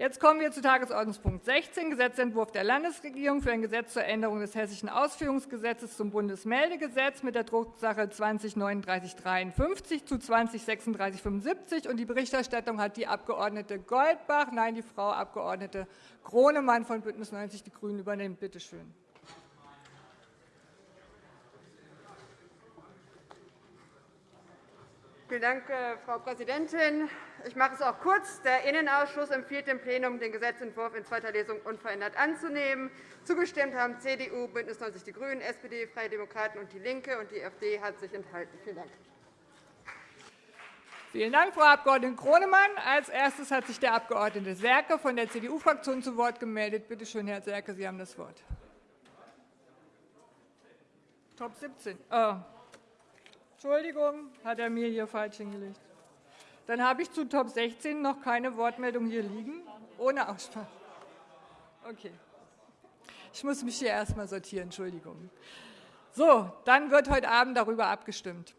Jetzt kommen wir zu Tagesordnungspunkt 16, Gesetzentwurf der Landesregierung für ein Gesetz zur Änderung des Hessischen Ausführungsgesetzes zum Bundesmeldegesetz mit der Drucksache 20-3953 zu 20-3675. Die Berichterstattung hat die Abg. Goldbach, nein, die Frau Abg. Gronemann von BÜNDNIS 90 die GRÜNEN übernehmen. Bitte schön. Vielen Dank, äh, Frau Präsidentin. Ich mache es auch kurz. Der Innenausschuss empfiehlt dem Plenum, den Gesetzentwurf in zweiter Lesung unverändert anzunehmen. Zugestimmt haben CDU, BÜNDNIS 90 die GRÜNEN, SPD, Freie Demokraten und DIE LINKE. und Die AfD hat sich enthalten. Vielen Dank. Vielen Dank, Frau Abg. Gronemann. Als erstes hat sich der Abg. Serke von der CDU-Fraktion zu Wort gemeldet. Bitte schön, Herr Serke, Sie haben das Wort. Top 17. Oh. Entschuldigung, hat er mir hier falsch hingelegt. Dann habe ich zu Top 16 noch keine Wortmeldung hier liegen, ohne Aussprache. Okay. Ich muss mich hier erst einmal sortieren. Entschuldigung. So, dann wird heute Abend darüber abgestimmt.